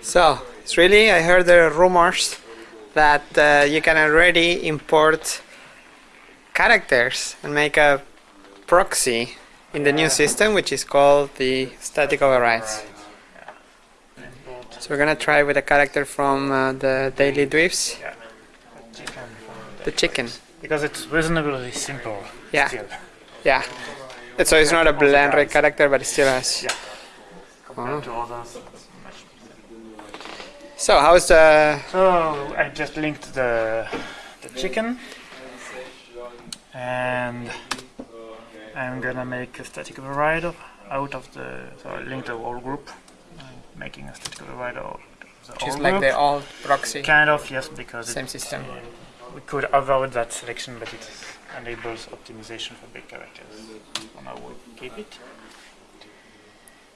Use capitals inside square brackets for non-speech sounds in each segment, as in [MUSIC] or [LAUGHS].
So, it's really, I heard the rumors that uh, you can already import characters and make a proxy in the new system, which is called the static overrides. So we're gonna try with a character from uh, the Daily Dweebs. Yeah. The chicken. Because it's reasonably simple. Yeah. Still. Yeah. So it's not a blend character, but it still has. Yeah. Compared Wow. to others. So how's the So I just linked the the chicken, and I'm gonna make a static override out of the. So I linked the whole group, I'm making a static override of the which whole like group. the old proxy, Kind of yes, because same system? we could avoid that selection, but it enables optimization for big characters. So now we keep it.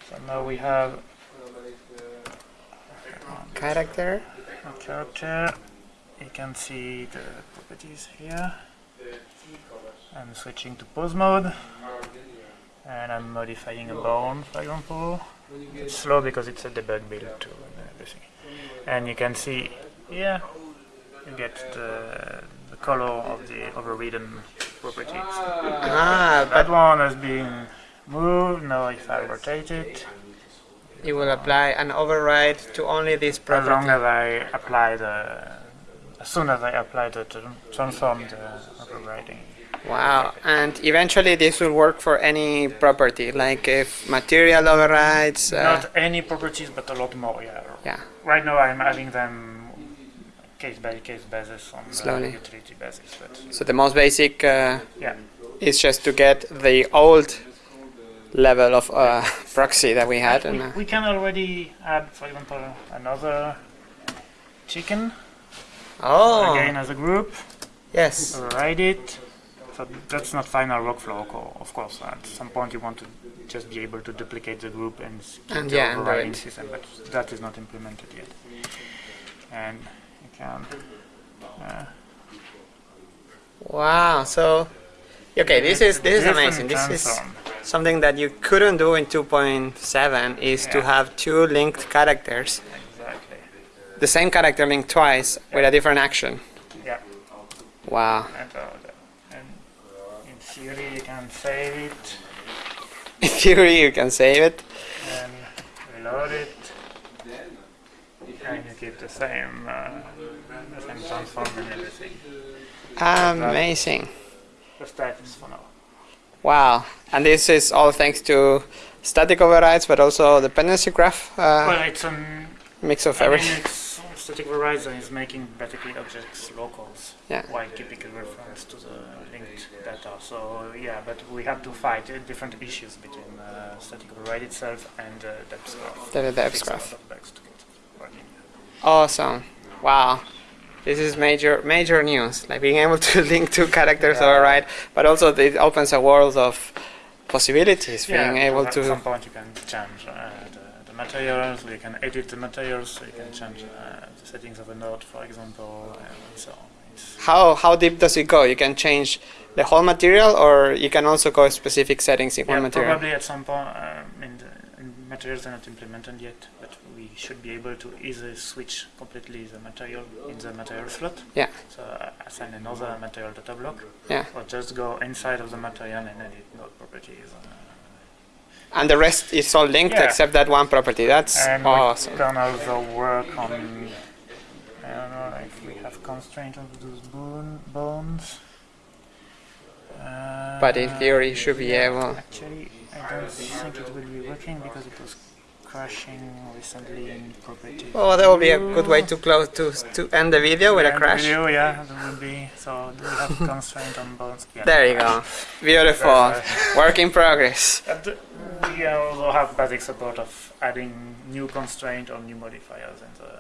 So now we have Character. character. You can see the properties here. I'm switching to pose mode. And I'm modifying a bone, for example. It's slow because it's a debug build too and everything. And you can see here you get the, the color of the overridden properties. Ah, That one has been moved. Now if I rotate it, it will apply an override to only this property. as long as I apply the, as soon as I apply the tran- transform the overriding. Wow, and eventually this will work for any property, like if material overrides. Uh, Not any properties, but a lot more. Yeah. yeah, Right now I'm adding them case by case basis on Slowly. the utility basis. But so the most basic uh, yeah, is just to get the old level of uh, proxy that we had. And, we, uh, we can already add, for example, another chicken oh, again as a group. yes. Override it. So that's not final workflow, of course. At some point you want to just be able to duplicate the group and keep And the yeah, and overriding system, but that is not implemented yet. And you can. Uh, Wow, so okay, this is this is amazing. This is. Something that you couldn't do in 2.7 is to have two linked characters, Exactly. the same character linked twice with a different action. Yeah. Wow. And, uh, and in theory you can save it [LAUGHS] In theory, you can save it. and reload it. And you keep the same, uh, the same transform and everything. Amazing. Status for now. Wow. And this is all thanks to static overrides, but also dependency graph uh, Well, it's a mix of I everything. static Verizon is making basically objects locals Yeah. while keeping a reference to the linked data. So yeah, but we have to fight uh, different issues between uh, static override itself and uh, depsgraph. The depsgraph. lot of bugs to get it working. Awesome. Wow. This is major major news. Like being able to [LAUGHS] link two characters Yeah. override, but also it opens a world of possibilities. Yeah, being able to At some point you can change uh, the, the materials. You can edit the materials. So you can change uh, the settings of a node, for example, and so on. It's, how how deep does it go? You can change the whole material, or you can also go specific settings in Yeah, one material. probably at some point. Um, in the in materials are not implemented yet, but we should be able to either switch completely the material in the material slot. Yeah. So uh, assign another material data block, Yeah. or just go inside of the material and edit node properties. Uh, And the rest is all linked Yeah. except that one property. That's and awesome. we can also work on. I don't know if we have constraint of those bone, bones. Uh, But in theory, you should be yeah, able- Actually, I don't think it will be working because it was crashing recently in property. Oh, that would be a good way to close to to end the video with a crash. Video, yeah, that would be. So we have constraint on bones? Yeah. There you go. Beautiful. Work in progress. And we also have basic support of adding new constraint or new modifiers in the,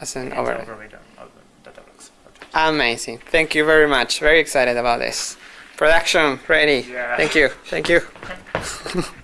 As an in the algorithm of the data blocks. Amazing. Thank you very much. Very excited about this. Production ready. Yeah. Thank you. Thank you. [LAUGHS]